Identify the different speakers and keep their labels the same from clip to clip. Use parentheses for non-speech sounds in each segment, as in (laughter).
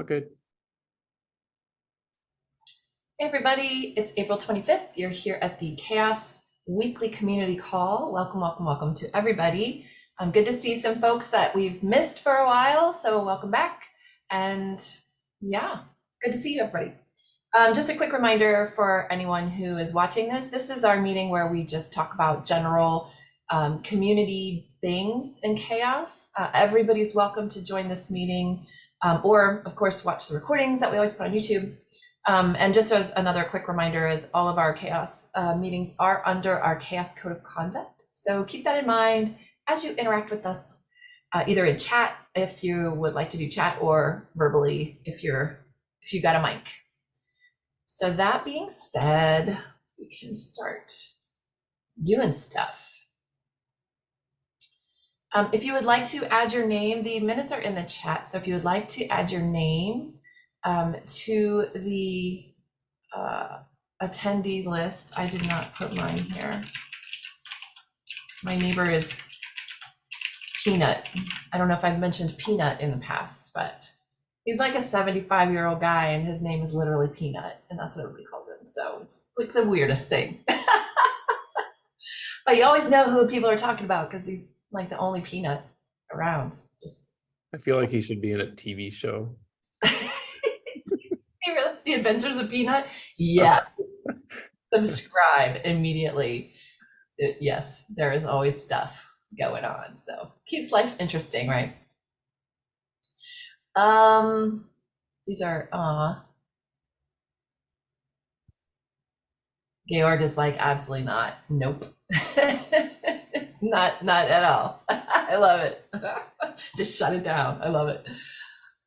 Speaker 1: All good.
Speaker 2: Hey everybody, it's April 25th. You're here at the CHAOSS Weekly Community Call. Welcome, welcome, welcome to everybody. Um, good to see some folks that we've missed for a while, so welcome back. And yeah, good to see you everybody. Um, just a quick reminder for anyone who is watching this, this is our meeting where we just talk about general um, community things in CHAOSS. Uh, everybody's welcome to join this meeting um, or of course watch the recordings that we always put on YouTube. Um, and just as another quick reminder is all of our CHAOSS uh, meetings are under our CHAOSS code of conduct. So keep that in mind as you interact with us, uh, either in chat if you would like to do chat or verbally if you're if you got a mic. So that being said, we can start doing stuff. Um, if you would like to add your name, the minutes are in the chat. So if you would like to add your name um, to the uh, attendee list, I did not put mine here. My neighbor is Peanut. I don't know if I've mentioned Peanut in the past, but he's like a 75 year old guy and his name is literally Peanut and that's what everybody calls him. So it's like the weirdest thing. (laughs) but you always know who people are talking about because he's like the only Peanut around. Just
Speaker 1: I feel like he should be in a TV show. (laughs)
Speaker 2: Really? The Adventures of Peanut? (laughs) Yes. Subscribe immediately. It- yes, there is always stuff going on. So keeps life interesting, right? Um, these are uh Georg is like absolutely not. Nope. (laughs) not not at all. (laughs) I love it. (laughs) Just shut it down. I love it.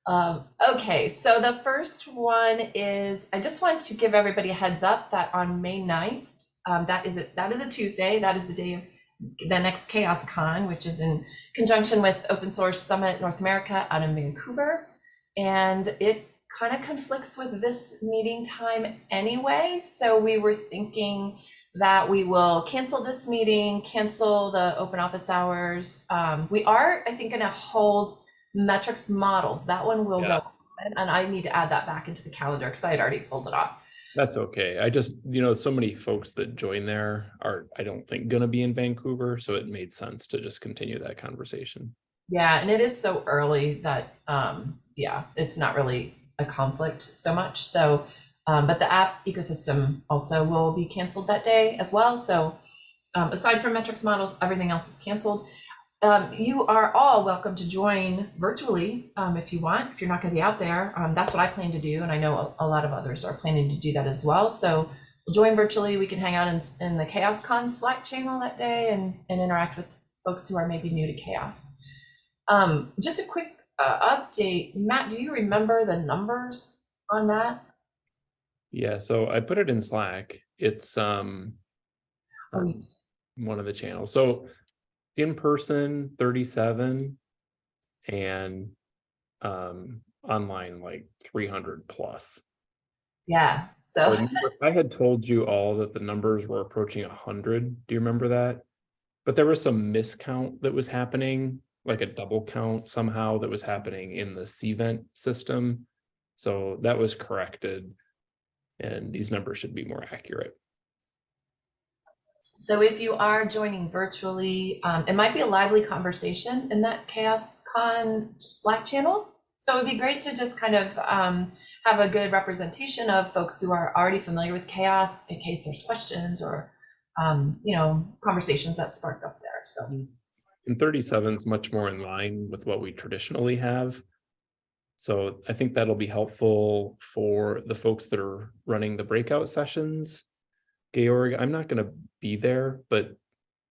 Speaker 2: Um, okay, so the first one is I just want to give everybody a heads up that on May 9th, um, that is a, that is a Tuesday, that is the day of the next CHAOSScon, which is in conjunction with Open Source Summit North America out in Vancouver. And it kind of conflicts with this meeting time anyway. So we were thinking that we will cancel this meeting, cancel the open office hours. Um, we are, I think, going to hold metrics models. That one will
Speaker 1: Yeah.
Speaker 2: go. And, and I need to add that back into the calendar because I had already pulled it off.
Speaker 1: That's okay. I just, you know, so many folks that join there are, I don't think, gonna be in Vancouver, so it made sense to just continue that conversation.
Speaker 2: Yeah, and it is so early that um yeah, it's not really a conflict so much. So um but the app ecosystem also will be canceled that day as well. So um aside from metrics models, everything else is canceled. Um you are all welcome to join virtually um if you want. If you're not going to be out there, um that's what I plan to do and I know a, a lot of others are planning to do that as well. So join virtually. We can hang out in in the CHAOSScon Slack channel that day and and interact with folks who are maybe new to CHAOSS. Um, just a quick uh, update. Matt, do you remember the numbers on that?
Speaker 1: Yeah, so I put it in Slack. It's um on one of the channels. So in person, thirty-seven and um online like three hundred plus.
Speaker 2: Yeah,
Speaker 1: So
Speaker 2: so
Speaker 1: I (laughs) had told you all that the numbers were approaching hundred. Do you remember that? But there was some miscount that was happening, like a double count somehow that was happening in the Cvent system. So that was corrected. And these numbers should be more accurate.
Speaker 2: so if you are joining virtually, um, it might be a lively conversation in that Chaos Con Slack channel. So it'd be great to just kind of um, have a good representation of folks who are already familiar with CHAOSS in case there's questions or um, you know conversations that spark up there. So
Speaker 1: And thirty-seven is much more in line with what we traditionally have. So I think that'll be helpful for the folks that are running the breakout sessions. Georg, I'm not gonna be there, but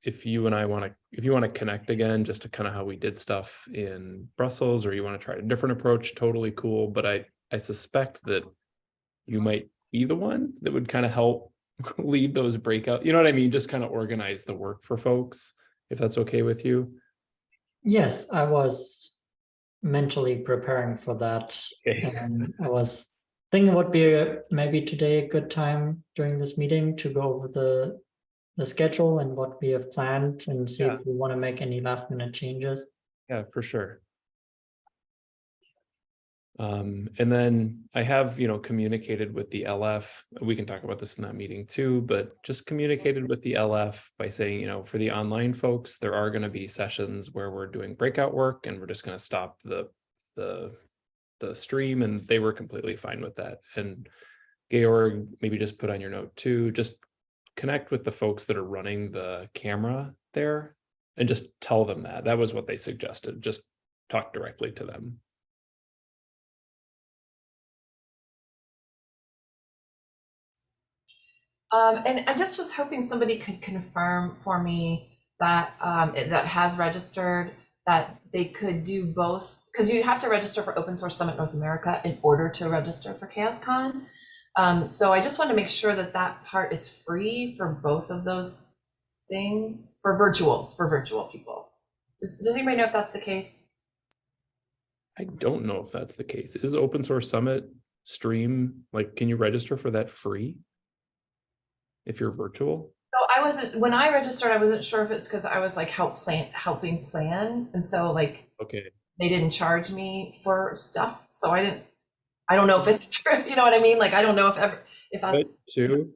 Speaker 1: if you and I want to, if you want to connect again, just to kind of how we did stuff in Brussels, or you want to try a different approach, totally cool. But I, I suspect that you might be the one that would kind of help (laughs) lead those breakout, you know what I mean? Just kind of organize the work for folks, if that's okay with you.
Speaker 3: Yes, I was mentally preparing for that.
Speaker 1: Okay.
Speaker 3: And I was thinking it would be a- maybe today a good time during this meeting to go over the the schedule and what we have planned and see
Speaker 1: Yeah.
Speaker 3: if we want to make any last minute changes.
Speaker 1: Yeah, for sure. Um, and then I have, you know, communicated with the LF, we can talk about this in that meeting too, but just communicated with the LF by saying, you know, for the online folks, there are gonna be sessions where we're doing breakout work and we're just gonna stop the, the, the stream and they were completely fine with that. And Georg, maybe just put on your note too, just connect with the folks that are running the camera there and just tell them that. That was what they suggested. Just talk directly to them.
Speaker 2: Um, and I just was hoping somebody could confirm for me that, um, that has registered, that they could do both, because you have to register for Open Source Summit North America in order to register for CHAOSScon. Um, so I just want to make sure that that part is free for both of those things, for virtuals, for virtual people. Does, does anybody know if that's the case?
Speaker 1: I don't know if that's the case. Is open source summit stream, like, can you register for that free? If you're virtual?
Speaker 2: So I wasn't, when I registered, I wasn't sure if it's because I was like help plan, helping plan. And so like
Speaker 1: Okay,
Speaker 2: they didn't charge me for stuff, so I didn't, I don't know if it's (laughs) true, you know what I mean? Like, I don't know if ever, if that's,
Speaker 1: two,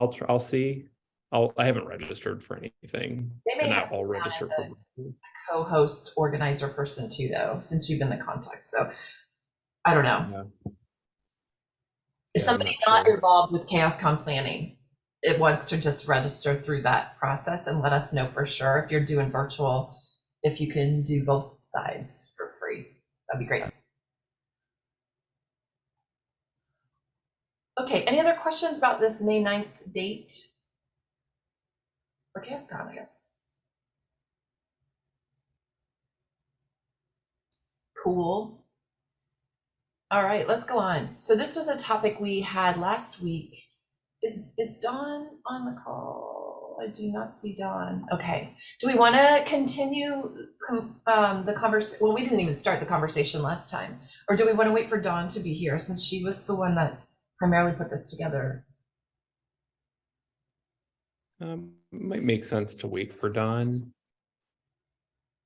Speaker 1: I'll- try. I'll see. I'll, I haven't registered for anything.
Speaker 2: They may have
Speaker 1: I'll register
Speaker 2: a-
Speaker 1: for.
Speaker 2: co-host organizer person too, though, since you've been the contact, so I don't know.
Speaker 1: Yeah.
Speaker 2: If
Speaker 1: Yeah,
Speaker 2: somebody
Speaker 1: not
Speaker 2: not
Speaker 1: sure.
Speaker 2: involved with CHAOSScon planning, it wants to just register through that process and let us know for sure if you're doing virtual, if you can do both sides for free, that'd be great. Okay, any other questions about this May 9th date? For CHAOSScon, I guess. Cool. All right, let's go on. So this was a topic we had last week. Is, is Dawn on the call? I do not see Dawn. Okay. Do we want to continue com- um, the convers, well, we didn't even start the conversation last time. Or do we want to wait for Dawn to be here since she was the one that primarily put this together?
Speaker 1: Um, might make sense to wait for Dawn.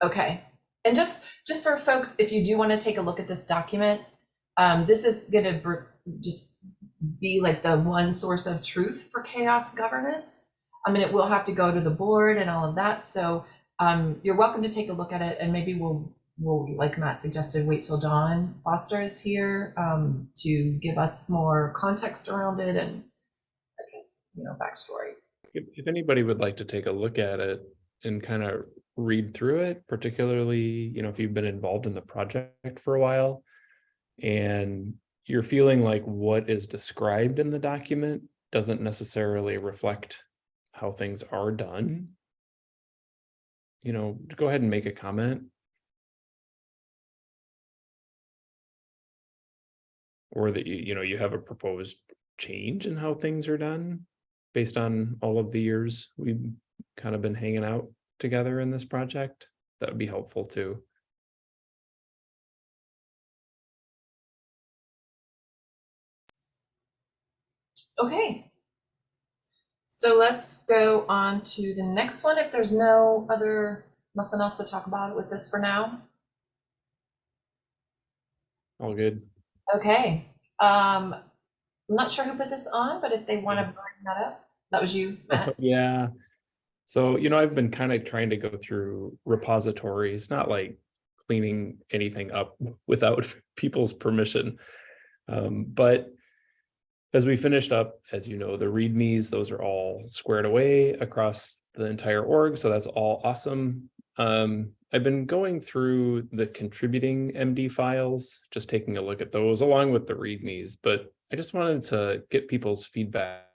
Speaker 2: Okay, and just, just for folks, if you do want to take a look at this document, um, this is gonna br- just be like the one source of truth for CHAOSS governance. I mean, it will have to go to the board and all of that, so, um, you're welcome to take a look at it, and maybe we'll, we'll, like Matt suggested, wait till Dawn Foster is here, um, to give us more context around it and, you know, backstory.
Speaker 1: If, if anybody would like to take a look at it and kind of read through it, particularly, you know, if you've been involved in the project for a while and you're feeling like what is described in the document doesn't necessarily reflect how things are done, you know, go ahead and make a comment. Or that you, you know, you have a proposed change in how things are done based on all of the years we've kind of been hanging out together in this project, that would be helpful too.
Speaker 2: Okay. So let's go on to the next one. If there's no other, nothing else to talk about with this for now.
Speaker 1: All good.
Speaker 2: Okay. Um, I'm not sure who put this on, but if they want to bring that up, that was you, (laughs) Matt.
Speaker 1: Yeah. So, you know, I've been kind of trying to go through repositories, not like cleaning anything up without (laughs) people's permission. Um, but as we finished up, as you know, the readmes, those are all squared away across the entire org. So that's all awesome. Um, I've been going through the contributing MD files, just taking a look at those along with the readmes, but I just wanted to get people's feedback.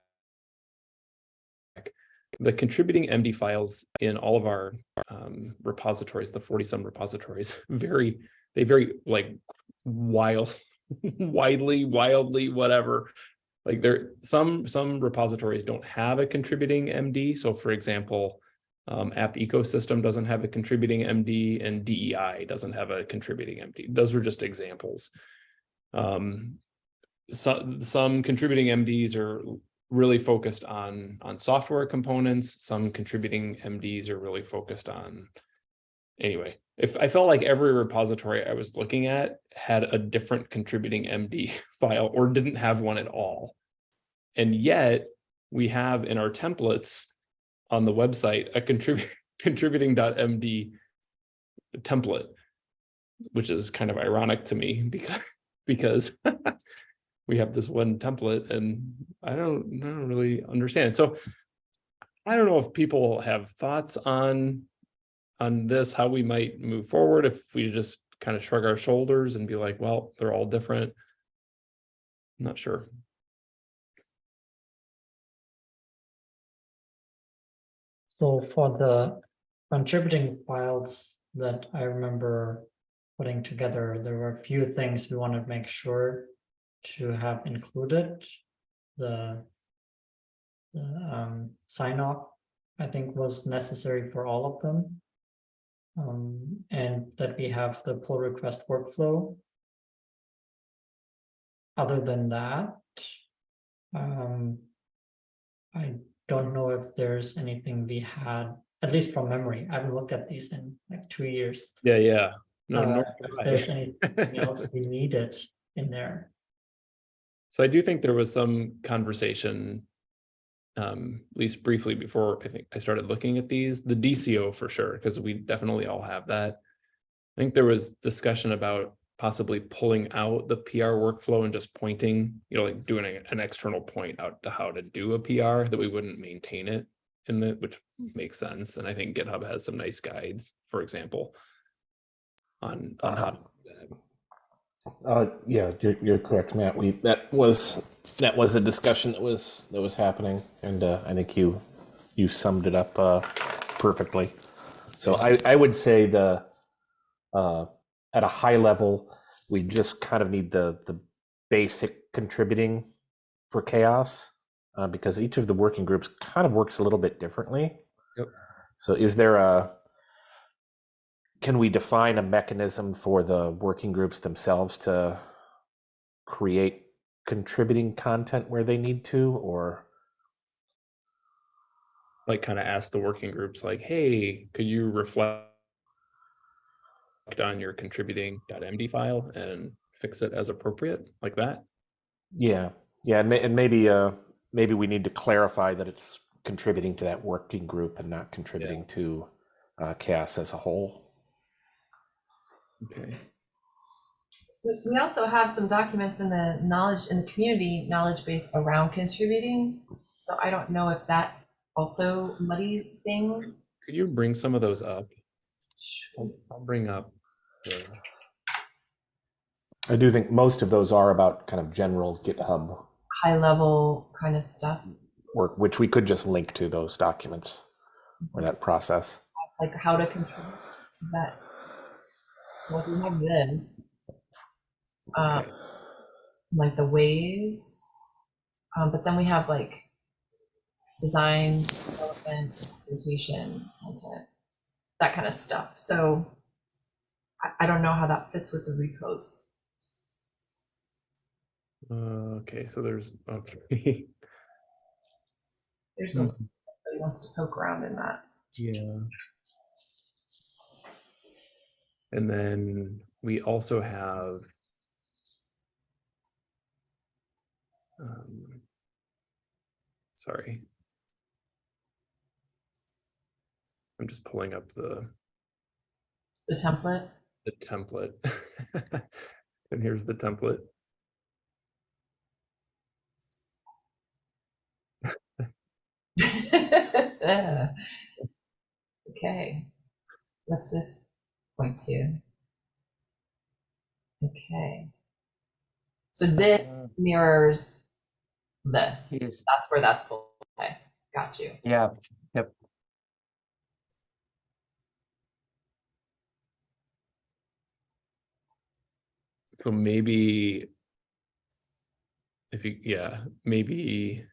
Speaker 1: The contributing MD files in all of our um, repositories, the 40 some repositories, (laughs) very, they very like wild, (laughs) widely, wildly, whatever. Like there, some, some repositories don't have a contributing MD. So for example, um, app ecosystem doesn't have a contributing MD and DEI doesn't have a contributing MD. Those are just examples. Um, some, some contributing MDs are really focused on, on software components. Some contributing MDs are really focused on, anyway, if I felt like every repository I was looking at had a different contributing MD (laughs) file or didn't have one at all. And yet we have in our templates on the website a contribute (laughs) contributing.md template, which is kind of ironic to me (laughs) because because (laughs) we have this one template and I don't, I don't really understand. So I don't know if people have thoughts on on this, how we might move forward, if we just kind of shrug our shoulders and be like, well, they're all different. I'm Not sure.
Speaker 3: So for the contributing files that I remember putting together, there were a few things we wanted to make sure to have included. The the um, sign off, I think, was necessary for all of them. Um, and that we have the pull request workflow. Other than that, um, I don't know if there's anything we had, at least from memory. I haven't looked at these in like two years.
Speaker 1: Yeah, yeah. No,
Speaker 3: Uh, if there's (laughs) anything else we needed in there.
Speaker 1: So I do think there was some conversation. Um, at least briefly before I think I started looking at these, the DCO for sure, because we definitely all have that. I think there was discussion about possibly pulling out the PR workflow and just pointing, you know, like doing an external point out to how to do a PR that we wouldn't maintain it. In the, which makes sense, and I think GitHub has some nice guides, for example. On on how to do that.
Speaker 4: Uh, yeah, you're, you're correct, Matt. We, that was, that was a discussion that was, that was happening. And, uh, I think you, you summed it up, uh, perfectly. So I, I would say the, uh, at a high level, we just kind of need the, the basic contributing for CHAOSS. Uh, because each of the working groups kind of works a little bit differently.
Speaker 1: Yep.
Speaker 4: So is there a, can we define a mechanism for the working groups themselves to create contributing content where they need to, or?
Speaker 1: like kind of ask the working groups like, hey, could you reflect on your contributing.md file and fix it as appropriate like that?
Speaker 4: Yeah, yeah, and, may, and maybe, uh, maybe we need to clarify that it's contributing to that working group and not contributing to uh, CHAOSS as a whole.
Speaker 1: Okay.
Speaker 2: We we also have some documents in the knowledge, in the community knowledge base around contributing. So I don't know if that also muddies things.
Speaker 1: Could you bring some of those up? I'll, I'll bring up.
Speaker 4: I do think most of those are about kind of general GitHub
Speaker 2: High level kind of stuff,
Speaker 4: work, which we could just link to those documents or that process.
Speaker 2: like how to control that. So if we have this, um, like the ways, um, but then we have like design, development, implementation, content, that kind of stuff. So I, I don't know how that fits with the repos.
Speaker 1: Uh, okay, so there's, okay.
Speaker 2: There's some, somebody wants to poke around in that.
Speaker 1: Yeah. And then we also have. um, Sorry. I'm just pulling up the,
Speaker 2: The template.
Speaker 1: The template. (laughs) And here's the template. (laughs)
Speaker 2: Okay. What's this point to? Okay. So this
Speaker 5: Uh,
Speaker 2: mirrors this.
Speaker 5: Yes,
Speaker 2: That's where that's pulled. Okay, got you.
Speaker 5: yeah,
Speaker 1: So maybe. If you, yeah, maybe.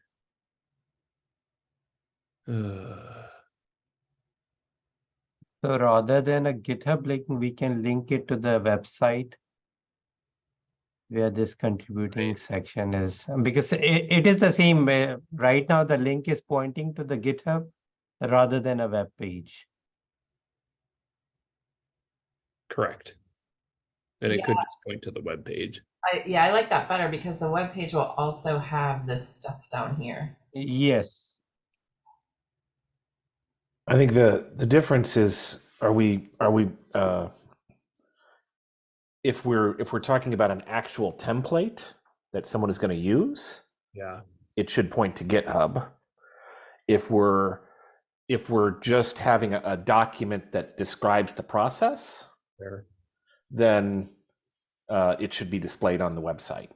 Speaker 1: Uh,
Speaker 5: so rather than a GitHub link, we can link it to the website. Where this contributing section is, because it, it is the same way, right now the link is pointing to the GitHub rather than a web page.
Speaker 1: correct. And it could just point to the web page.
Speaker 2: I, yeah, I like that better because the web page will also have this stuff down here.
Speaker 5: Yes,
Speaker 4: I think the the difference is are we are we uh, if we're if we're talking about an actual template that someone is going to use,
Speaker 1: Yeah.
Speaker 4: it should point to GitHub. If we're if we're just having a, a document that describes the process,
Speaker 1: There.
Speaker 4: then uh, it should be displayed on the website.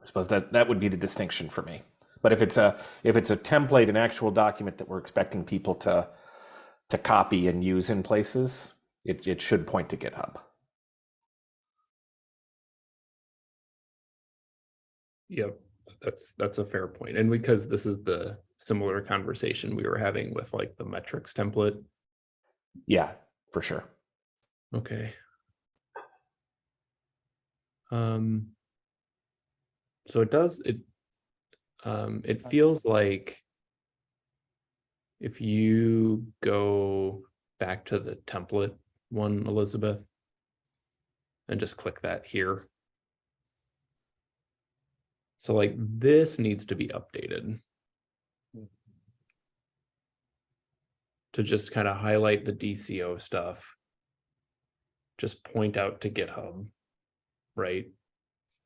Speaker 4: I suppose that that would be the distinction for me. But if it's a if it's a template, an actual document that we're expecting people to to copy and use in places, it, it should point to GitHub.
Speaker 1: Yep, that's that's a fair point. And because this is the similar conversation we were having with like the metrics template.
Speaker 4: Yeah, for sure.
Speaker 1: Okay. Um. So it does, it, um, it feels like. If you go back to the template one, Elizabeth. And just click that here. So like this needs to be updated. To just kind of highlight the DCO stuff. Just point out to GitHub. Right?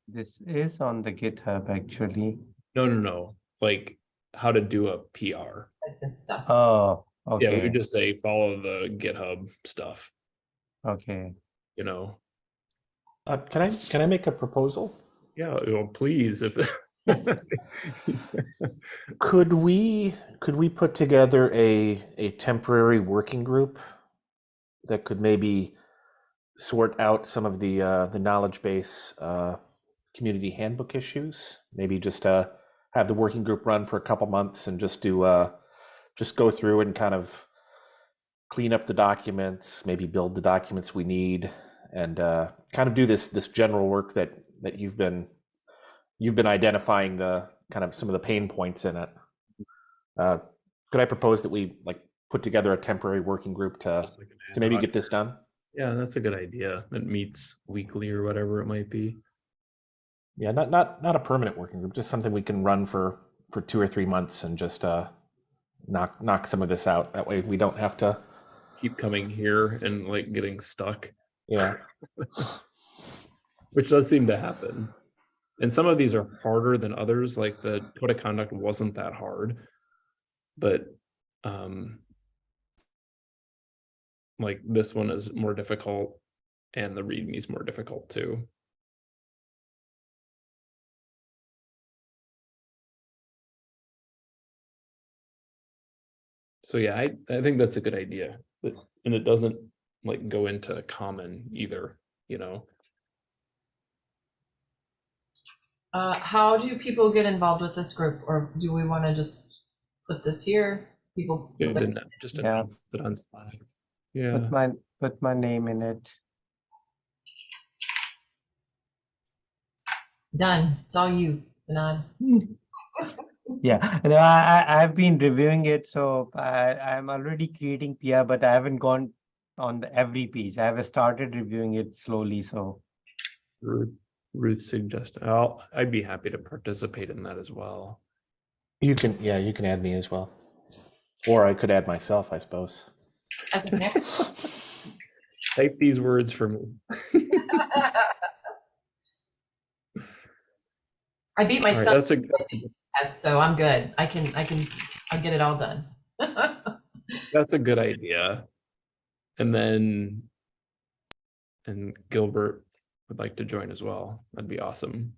Speaker 5: this is on the GitHub actually.
Speaker 1: No, no, no, like how to do a PR.
Speaker 2: Like this stuff.
Speaker 5: Oh,
Speaker 1: Yeah, we would just say follow the GitHub stuff,
Speaker 5: okay.
Speaker 1: you know?
Speaker 4: Uh, can I can I make a proposal?
Speaker 1: Yeah, well, please, if. (laughs)
Speaker 4: Could we could we put together a a temporary working group that could maybe sort out some of the uh, the knowledge base uh, community handbook issues? Maybe just uh, have the working group run for a couple months and just do uh, just go through and kind of clean up the documents, maybe build the documents we need, and uh, kind of do this this general work that that you've been you've been identifying the kind of some of the pain points in it. Uh, could I propose that we like put together a temporary working group to to maybe get this done?
Speaker 1: Yeah, that's a good idea. It meets weekly or whatever it might be.
Speaker 4: Yeah, not not not a permanent working group, just something we can run for for two or three months and just uh, knock knock some of this out. That way we don't have to.
Speaker 1: Keep coming here and like getting stuck,
Speaker 4: Yeah, (laughs)
Speaker 1: which does seem to happen. And some of these are harder than others, like the code of conduct wasn't that hard. But um like this one is more difficult and the readme is more difficult too. So yeah, I I think that's a good idea. And it doesn't like go into common either, you know?
Speaker 2: Uh, how do people get involved with this group or do we want to just put this here? People.
Speaker 1: It didn't just
Speaker 5: Yeah.
Speaker 1: announce it on Slack. Yeah,
Speaker 5: Put my, put my name in it.
Speaker 2: Done. It's all you, Anand. (laughs)
Speaker 5: Yeah, no, I, I, I've been reviewing it, so I, I'm already creating PR, but I haven't gone on the every page. I have started reviewing it slowly, so.
Speaker 1: Ruth, Ruth suggested, I'll, I'd be happy to participate in that as well.
Speaker 4: you can. Yeah, you can add me as well, or I could add myself, I suppose.
Speaker 2: As a.
Speaker 1: Type these words for me. (laughs)
Speaker 2: I beat my
Speaker 1: All right, that's a, good
Speaker 2: test, so I'm good. I can, I can, I'll get it all done. (laughs)
Speaker 1: that's a good idea. And then, and Gilbert would like to join as well. That'd be awesome.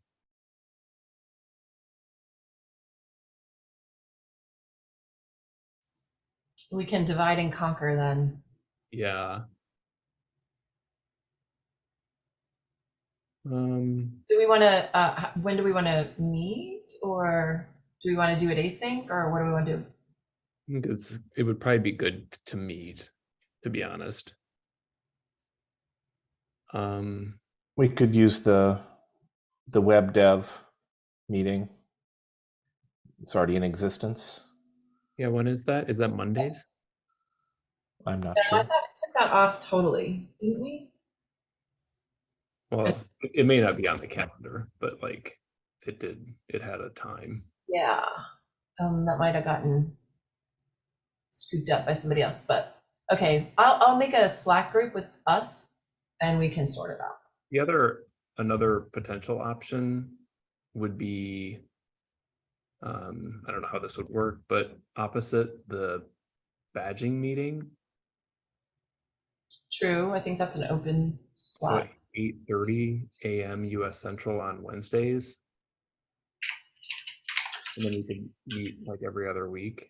Speaker 2: We can divide and conquer then.
Speaker 1: Yeah. Um,
Speaker 2: Do we want to, uh, when do we want to meet or do we want to do it async or what do we want to do?
Speaker 1: I think it's, it would probably be good to meet, to be honest. Um,
Speaker 4: We could use the the web dev meeting. It's already in existence.
Speaker 1: Yeah, when is that? Is that Mondays?
Speaker 4: I'm not
Speaker 2: No, I thought it took that off totally, didn't we?
Speaker 1: Well, it- it may not be on the calendar, but like it did, it had a time.
Speaker 2: Yeah, um, that might have gotten scooped up by somebody else, but, okay, I'll, I'll make a Slack group with us and we can sort it out.
Speaker 1: The other, another potential option would be. Um, I don't know how this would work, but opposite the badging meeting,
Speaker 2: True, I think that's an open
Speaker 1: so
Speaker 2: slot.
Speaker 1: eight thirty AM US Central on Wednesdays. And then we could meet like every other week.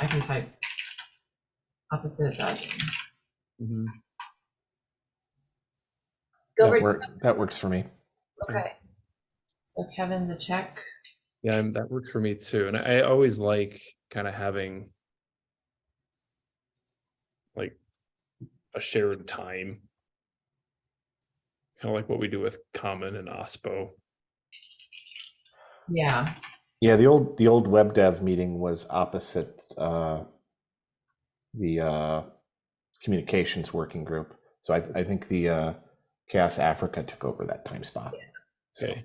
Speaker 2: I can type opposite badging.
Speaker 1: Mhm.
Speaker 4: That
Speaker 2: Gilbert,
Speaker 4: work, that works for me.
Speaker 2: okay. So Kevin's a check.
Speaker 1: Yeah, and that works for me too. And I I always like kind of having like a shared time. Kind of like what we do with Common and OSPO.
Speaker 2: Yeah,
Speaker 4: Yeah, the old the old web dev meeting was opposite uh, the uh, communications working group. So I, I think the uh, CHAOSS Africa took over that time spot. So,
Speaker 1: Okay.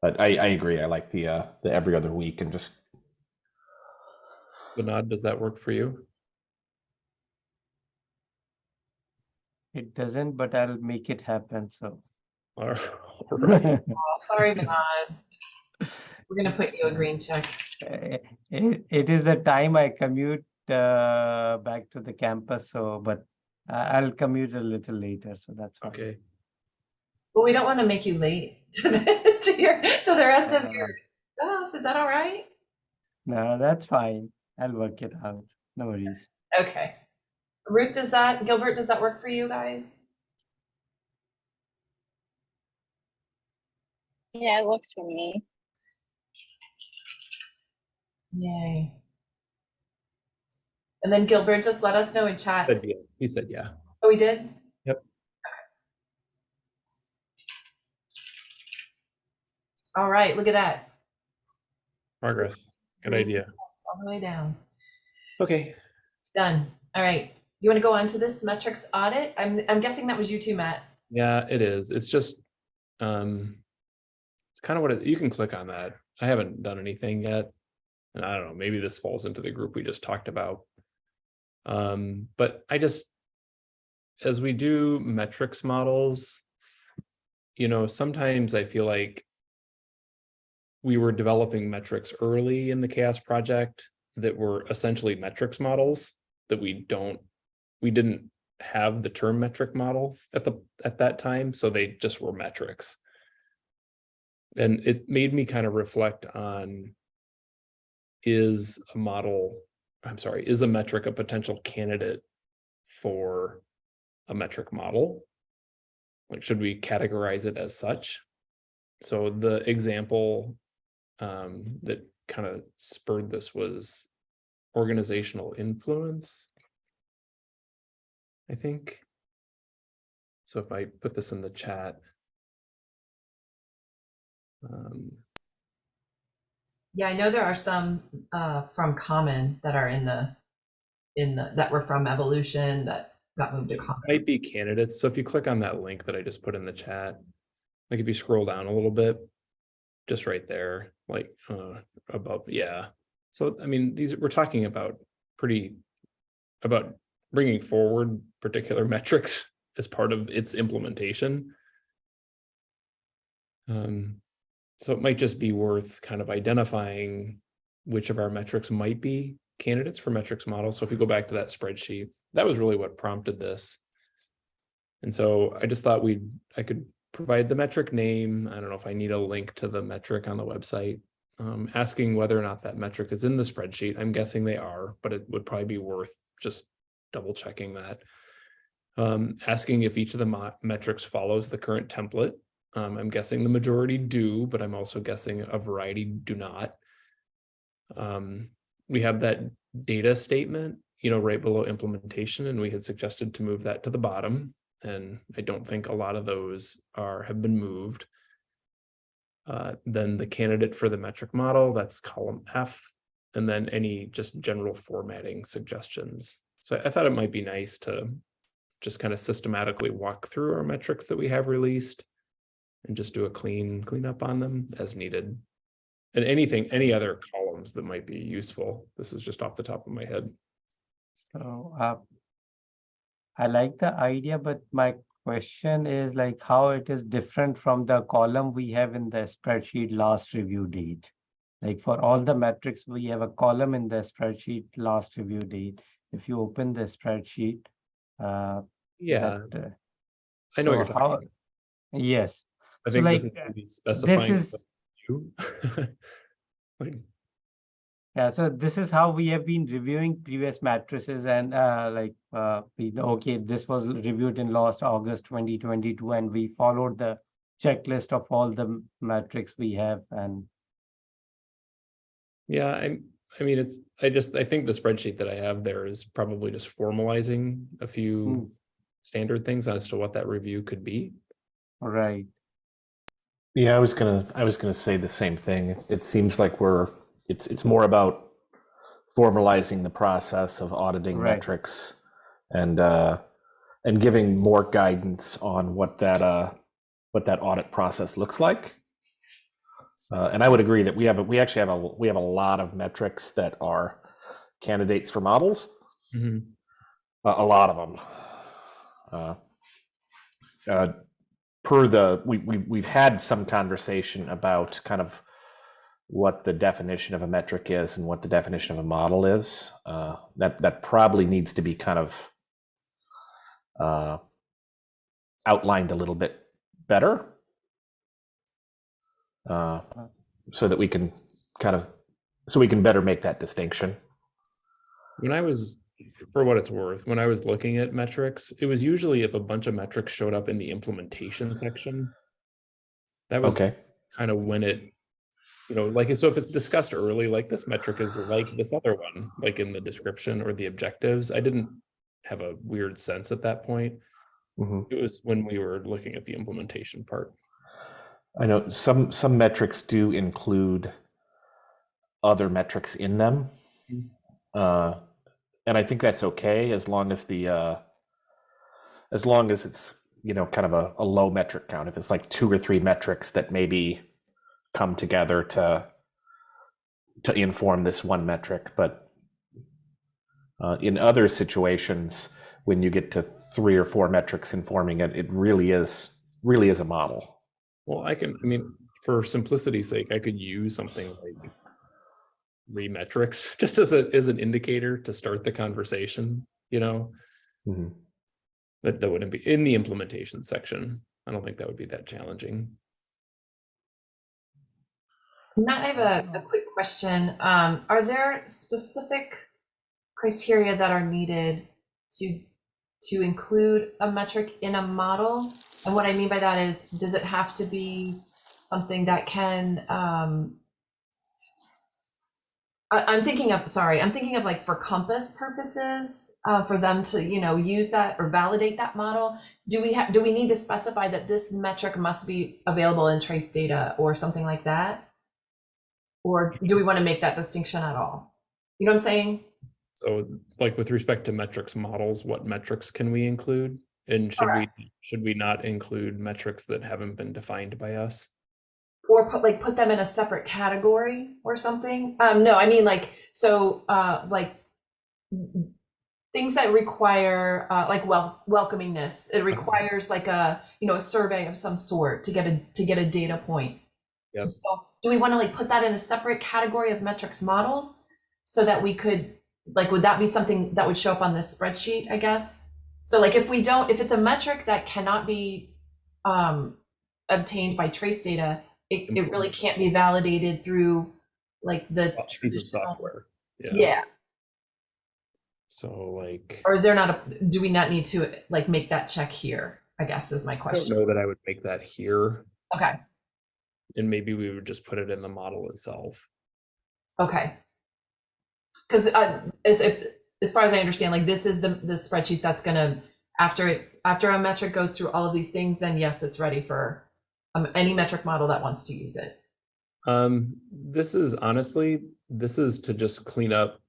Speaker 4: but I, I agree. I like the uh, the every other week and just
Speaker 1: Vinod, does that work for you?
Speaker 5: It doesn't, but I'll make it happen, so.
Speaker 1: All right. (laughs) (laughs)
Speaker 2: oh, sorry, Vinod. We're gonna put you a green check.
Speaker 5: Eh, It, it is the time I commute uh, back to the campus, so, but I- I'll commute a little later, so that's fine.
Speaker 1: Okay,
Speaker 2: But we don't want to make you late (laughs) to the, to your, to the rest of your uh-huh. stuff. Is that all right?
Speaker 5: No, that's fine. I'll work it out. No worries.
Speaker 2: Okay. Ruth, does that, Gilbert, does that work for you guys?
Speaker 6: Yeah, it works for me.
Speaker 2: Yay. And then Gilbert, just let us know in chat.
Speaker 1: Said yeah. he said yeah.
Speaker 2: Oh, we did?
Speaker 1: Yep.
Speaker 2: Okay. All right, look at that.
Speaker 1: Progress, good idea.
Speaker 2: All the way down.
Speaker 1: Okay,
Speaker 2: Done. All right. You want to go on to this metrics audit? I'm, I'm guessing that was you too, Matt.
Speaker 1: yeah, it is. It's just, um, it's kind of what it, you can click on that. I haven't done anything yet. And I don't know, maybe this falls into the group we just talked about. Um, but I just, as we do metrics models, you know, sometimes I feel like we were developing metrics early in the CHAOSS project that were essentially metrics models that we don't, we didn't have the term metric model at the, at that time, so they just were metrics. And it made me kind of reflect on is a model, I'm sorry, is a metric a potential candidate for a metric model? Like, should we categorize it as such? So the example um, that kind of spurred this was organizational influence. I think. So if I put this in the chat. Um,
Speaker 2: Yeah, I know there are some uh, from Common that are in the, in the, that were from Evolution that got moved to Common.
Speaker 1: might be candidates. So if you click on that link that I just put in the chat, like if you scroll down a little bit, just right there, like uh, above, yeah. So I mean, these we're talking about pretty about bringing forward particular (laughs) metrics as part of its implementation. Um, so it might just be worth kind of identifying which of our metrics might be candidates for metrics models. So if you go back to that spreadsheet, that was really what prompted this. And so I just thought we'd, I could provide the metric name. I don't know if I need a link to the metric on the website. Um, asking whether or not that metric is in the spreadsheet. I'm guessing they are, but it would probably be worth just double checking that. Um, asking if each of the metrics follows the current template. Um, I'm guessing the majority do, but I'm also guessing a variety do not. Um, we have that data statement, you know, right below implementation, and we had suggested to move that to the bottom. And I don't think a lot of those are, have been moved. Uh, then the candidate for the metric model, that's column F. And then any just general formatting suggestions. So I thought it might be nice to just kind of systematically walk through our metrics that we have released and just do a clean cleanup on them as needed. And anything, any other columns that might be useful. This is just off the top of my head.
Speaker 5: So, uh, I like the idea, but my question is like how it is different from the column we have in the spreadsheet last review date. Like for all the metrics, we have a column in the spreadsheet last review date. If you open the spreadsheet, uh,
Speaker 1: Yeah,
Speaker 5: that, uh,
Speaker 1: I know what you're talking
Speaker 5: how-
Speaker 1: about.
Speaker 5: Yes,
Speaker 1: I
Speaker 5: so
Speaker 1: think
Speaker 5: like,
Speaker 1: this is specifying.
Speaker 5: is-
Speaker 1: the (laughs) view. Like,
Speaker 5: Yeah, so this is how we have been reviewing previous matrices and uh, like, uh, we okay, this was reviewed in last August twenty twenty-two and we followed the checklist of all the metrics we have and
Speaker 1: Yeah, I'm, I mean, it's, I just, I think the spreadsheet that I have there is probably just formalizing a few standard things as to what that review could be.
Speaker 5: right,
Speaker 4: Yeah, I was gonna I was gonna say the same thing. It, it seems like we're it's it's more about formalizing the process of auditing
Speaker 5: Right.
Speaker 4: metrics and uh and giving more guidance on what that uh what that audit process looks like. Uh, and I would agree that we have a, we actually have a we have a lot of metrics that are candidates for models.
Speaker 1: Mhm.
Speaker 4: a, a lot of them. Uh, uh, per the we, we we've had some conversation about kind of what the definition of a metric is and what the definition of a model is. Uh, that that probably needs to be kind of uh, outlined a little bit better, uh, so that we can kind of so we can better make that distinction.
Speaker 1: When I was, for what it's worth, when I was looking at metrics, it was usually if a bunch of metrics showed up in the implementation section. That was
Speaker 4: Okay.
Speaker 1: kind of when it, you know, like, so if it's discussed early, like this metric is like this other one, like in the description or the objectives, I didn't have a weird sense at that point.
Speaker 4: hmm
Speaker 1: It was when we were looking at the implementation part.
Speaker 4: I know some some metrics do include other metrics in them,
Speaker 1: Mm.
Speaker 4: uh, and I think that's okay as long as the uh, as long as it's you know kind of a, a low metric count. If it's like two or three metrics that maybe come together to to inform this one metric, but uh, in other situations, when you get to three or four metrics informing it, it really is really is a model.
Speaker 1: Well, I can, I mean, for simplicity's sake, I could use something like three metrics (laughs) just as a, as an indicator to start the conversation, you know?
Speaker 4: Mhm.
Speaker 1: But that wouldn't be in the implementation section. I don't think that would be that challenging.
Speaker 2: Matt, I have a, a quick question. Um, are there specific criteria that are needed to to include a metric in a model? And what I mean by that is, does it have to be something that can um, I, I'm thinking of, sorry, I'm thinking of like for compass purposes, uh, for them to, you know, use that or validate that model. Do we have, do we need to specify that this metric must be available in trace data or something like that? Or do we want to make that distinction at all? You know what I'm saying?
Speaker 1: So like with respect to metrics models, what metrics can we include? And should we, should we not include metrics that haven't been defined by us?
Speaker 2: Or put like put them in a separate category or something? Um, no, I mean like, so uh, like things that require uh, like well welcomingness. It requires like a you know a survey of some sort to get a to get a data point.
Speaker 1: Yep.
Speaker 2: So do we want to like put that in a separate category of metrics models so that we could like would that be something that would show up on this spreadsheet? I guess. So like if we don't if it's a metric that cannot be um, obtained by trace data, it, it really can't be validated through like the traditional.
Speaker 1: software. Yeah.
Speaker 2: Yeah.
Speaker 1: So like,
Speaker 2: Or is there not a, do we not need to like make that check here? I guess is my
Speaker 1: I don't
Speaker 2: question.
Speaker 1: know that I would make that here.
Speaker 2: Okay,
Speaker 1: And maybe we would just put it in the model itself.
Speaker 2: okay. Because uh, as if, as far as I understand, like this is the, the spreadsheet that's gonna, after it, after a metric goes through all of these things, then yes, it's ready for um, any metric model that wants to use it.
Speaker 1: Um, this is honestly, this is to just clean up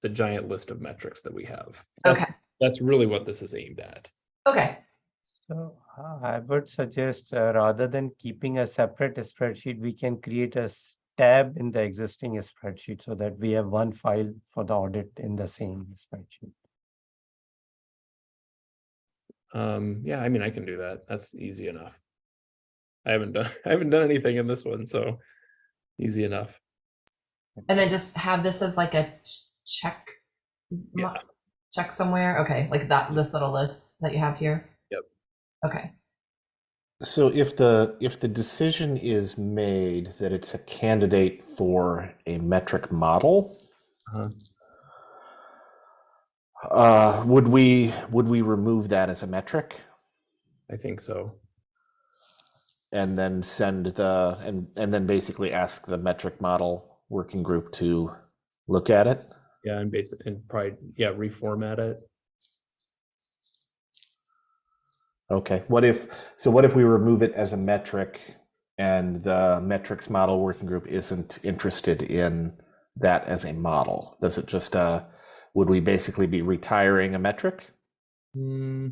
Speaker 1: the giant list of metrics that we have. That's-
Speaker 2: Okay,
Speaker 1: That's really what this is aimed at.
Speaker 2: okay,
Speaker 5: So I would suggest uh, rather than keeping a separate spreadsheet, we can create a tab in the existing spreadsheet so that we have one file for the audit in the same spreadsheet.
Speaker 1: Um, yeah, I mean, I can do that. That's easy enough. I haven't done, (laughs) I haven't done anything in this one, so easy enough.
Speaker 2: and then just have this as like a ch- check.
Speaker 1: Yeah.
Speaker 2: Check somewhere, okay, like that, this little list that you have here?
Speaker 1: Yep.
Speaker 2: Okay,
Speaker 4: So if the if the decision is made that it's a candidate for a metric model,
Speaker 1: Uh-huh.
Speaker 4: uh, would we would we remove that as a metric
Speaker 1: I think so.
Speaker 4: and then send the and and then basically ask the metric model working group to look at it?
Speaker 1: Yeah, and basic and probably, yeah, reformat it.
Speaker 4: Okay. What if so? What if we remove it as a metric, and the metrics model working group isn't interested in that as a model? Does it just uh, would we basically be retiring a metric?
Speaker 1: Hmm.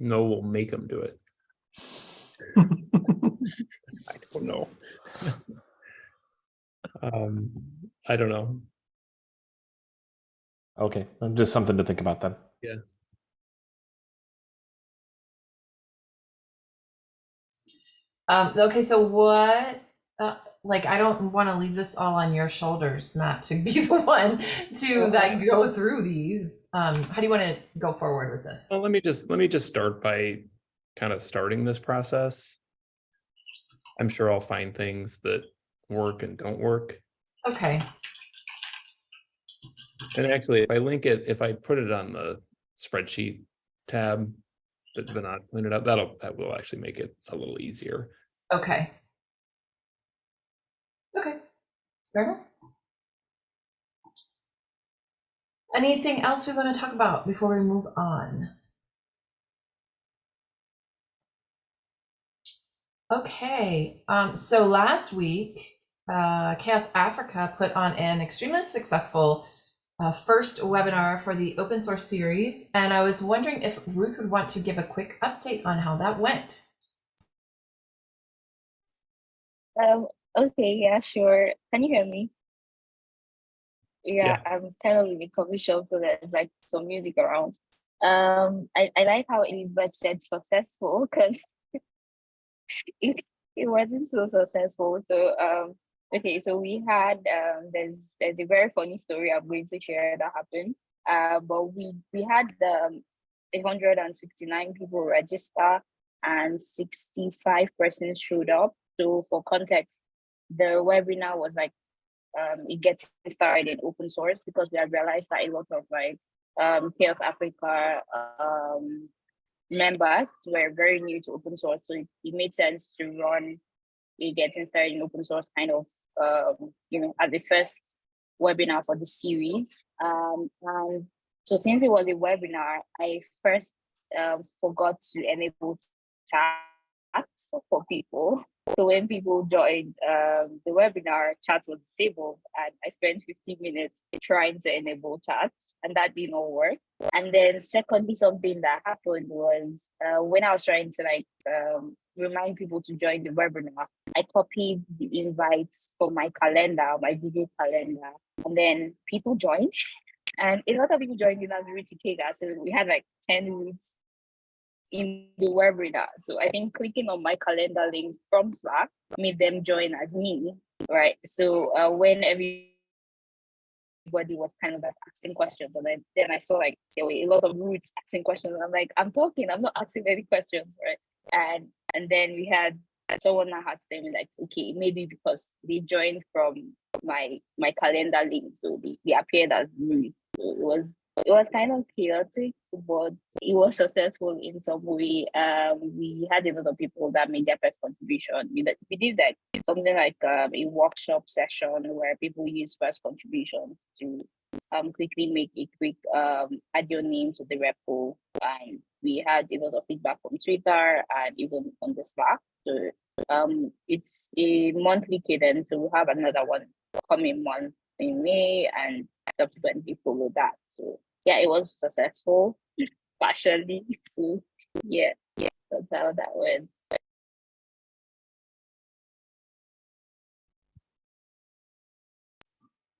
Speaker 1: No, we'll make them do it. (laughs) I don't know. Um, I don't know.
Speaker 4: Okay, just something to think about then.
Speaker 2: Um, okay, so what, uh, like, I don't wanna leave this all on your shoulders, Matt, to be (laughs) the one to like go through these. Um, how do you wanna go forward with this?
Speaker 1: Well, let me just, let me just start by kind of starting this process. I'm sure I'll find things that work and don't work.
Speaker 2: Okay,
Speaker 1: And actually, if I link it, if I put it on the spreadsheet tab, that's been not cleaned up, that'll, that will actually make it a little easier.
Speaker 2: okay. Okay, fair enough. Anything else we wanna talk about before we move on? Okay, um, so last week, uh, CHAOSS Africa put on an extremely successful uh, first webinar for the open source series, and I was wondering if Ruth would want to give a quick update on how that went.
Speaker 6: Um, okay, yeah, sure. Can you hear me? Yeah, I'm kind of in the coffee shop, so there's like some music around. Um, I, I like how Elizabeth said successful because (laughs) it, it wasn't so successful. So, um, okay, so we had, um, there's, there's a very funny story I'm going to share that happened. Uh, but we, we had um, 169 people register and 65 persons showed up. So for context, the webinar was like um, it gets started in open source because we have realized that a lot of like um, CHAOSS Africa um, members were very new to open source. So it, it made sense to run a getting started in open source kind of, um, you know, at the first webinar for the series. Um, and so since it was a webinar, I first um, forgot to enable chat for people. So when people joined um, the webinar, chat was disabled, and I spent 15 minutes trying to enable chats, and that did not work. And then, secondly, something that happened was uh, when I was trying to like um, remind people to join the webinar, I copied the invites from my calendar, my Google calendar, and then people joined, and a lot of people joined in as Ruth Ikegah. So we had like 10 Ruths in the webinar. So I think clicking on my calendar link from Slack made them join as me, right? So uh, when everybody was kind of like asking questions, and then, then I saw like there were a lot of Ruths asking questions. I'm like, I'm talking, I'm not asking any questions, right? And and then we had someone that had them like, okay, maybe because they joined from my my calendar link, so they, they appeared as Ruths. So it was it was kind of chaotic, but it was successful in some way. Um, we had a lot of people that made their first contribution. We we did like something like um, a workshop session where people use first contributions to um quickly make a quick um add your name to the repo. And we had a lot of feedback from Twitter and even on the Slack. So um it's a monthly cadence, so we'll have another one coming month in May and subsequently follow that. So yeah, it was successful (laughs) partially. So yeah, yeah, that's how that went.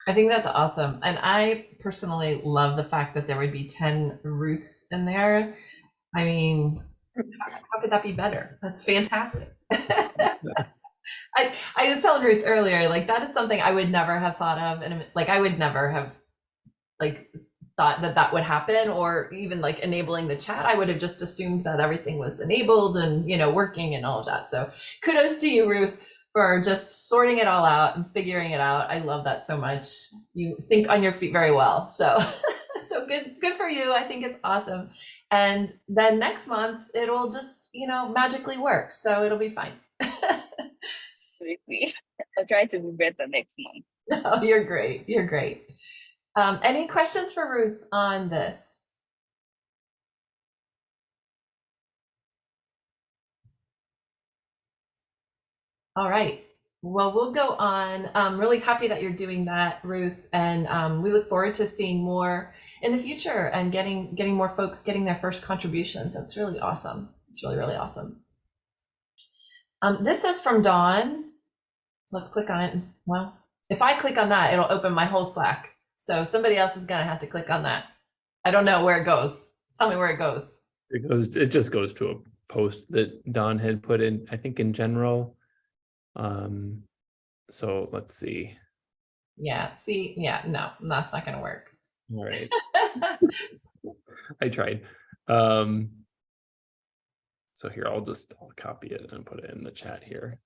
Speaker 2: I think that's awesome. And I personally love the fact that there would be 10 Ruths in there. I mean, how could that be better? That's fantastic. (laughs) I, I was telling Ruth earlier, like that is something I would never have thought of. And like, I would never have like thought that that would happen or even like enabling the chat. I would have just assumed that everything was enabled and, you know, working and all of that. So kudos to you, Ruth for just sorting it all out and figuring it out. I love that so much. You think on your feet very well. So (laughs) so good good for you. I think it's awesome. And then next month it'll just, you know, magically work. So it'll be fine.
Speaker 6: Absolutely. (laughs) I'll try to be better next month.
Speaker 2: no, (laughs) you're great. You're great. Um, any questions for Ruth on this? All right. Well, we'll go on. I'm really happy that you're doing that, Ruth, and um, we look forward to seeing more in the future and getting getting more folks getting their first contributions. That's really awesome. It's really really awesome. Um, this is from Dawn. Let's click on it. Well, if I click on that, it'll open my whole Slack. So somebody else is gonna have to click on that. I don't know where it goes. Tell me where it goes.
Speaker 1: It goes, it just goes to a post that Dawn had put in, I think in general. Um, so let's see.
Speaker 2: Yeah. See. Yeah. No, that's not gonna work.
Speaker 1: All right, (laughs) I tried. Um, so here, I'll just, I'll copy it and put it in the chat here.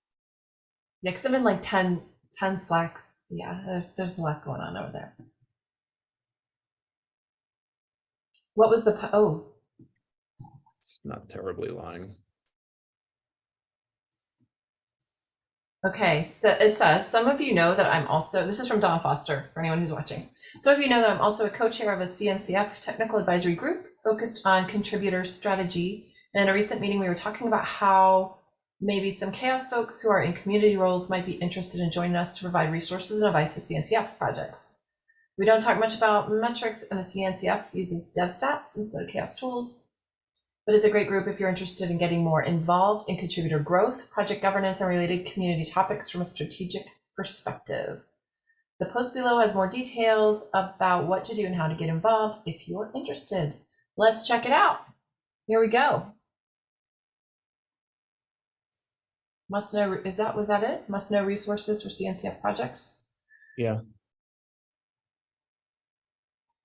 Speaker 2: Next, because I'm in like 10, 10 slacks. Yeah, there's there's a lot going on over there. What was the oh
Speaker 1: It's not terribly long.
Speaker 2: Okay, so it says some of you know that I'm also this is from Dawn Foster for anyone who's watching. Some of you know that I'm also a co-chair of a CNCF technical advisory group focused on contributor strategy. And in a recent meeting, we were talking about how maybe some CHAOSS folks who are in community roles might be interested in joining us to provide resources and advice to CNCF projects. We don't talk much about metrics and the CNCF uses DevStats instead of CHAOSS tools. But it's a great group if you're interested in getting more involved in contributor growth, project governance, and related community topics from a strategic perspective. The post below has more details about what to do and how to get involved if you're interested. Let's check it out. Here we go. Must know, is that, was that it? Must know resources for CNCF projects?
Speaker 1: Yeah.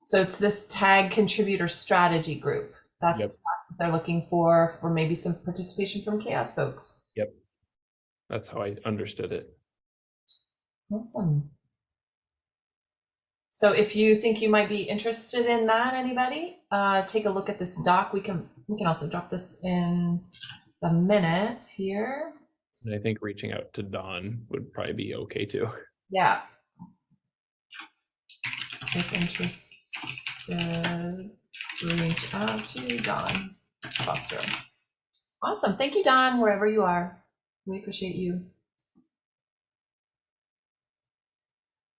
Speaker 2: So it's this tag contributor strategy group. That's,
Speaker 1: Yep.
Speaker 2: They're looking for, for maybe some participation from CHAOSS folks. Yep.
Speaker 1: That's how I understood it.
Speaker 2: Awesome. So if you think you might be interested in that, anybody, uh, take a look at this doc. We can, we can also drop this in the minutes here.
Speaker 1: And I think reaching out to Dawn would probably be okay too.
Speaker 2: Yeah. If interested, reach out to Dawn Foster. Awesome. Thank you, Dawn, wherever you are. We appreciate you.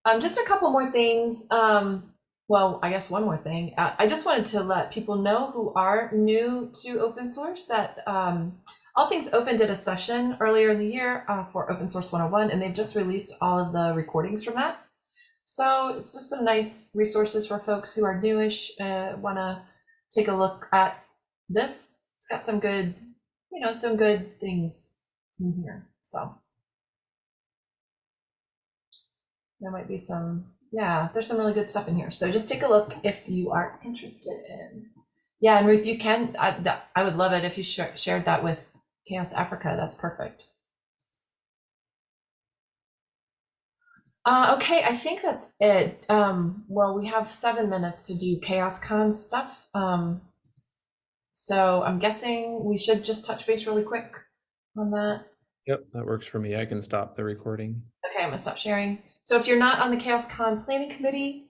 Speaker 2: Um, just a couple more things. Um, well, I guess one more thing. Uh, I just wanted to let people know who are new to open source that um, All Things Open did a session earlier in the year uh, for Open Source 101, and they've just released all of the recordings from that. So it's just some nice resources for folks who are newish, uh, want to take a look at this. It's got some good, you know, some good things in here. So there might be some, yeah, there's some really good stuff in here. So just take a look if you are interested in. Yeah, and Ruth, you can, I, that, I would love it if you sh shared that with CHAOSS Africa. That's perfect. Uh, okay, I think that's it. Um, well, we have seven minutes to do CHAOSScon stuff. Um, so I'm guessing we should just touch base really quick on that.
Speaker 1: Yep, that works for me. I can stop the recording.
Speaker 2: Okay, I'm gonna stop sharing. So if you're not on the CHAOSScon planning committee,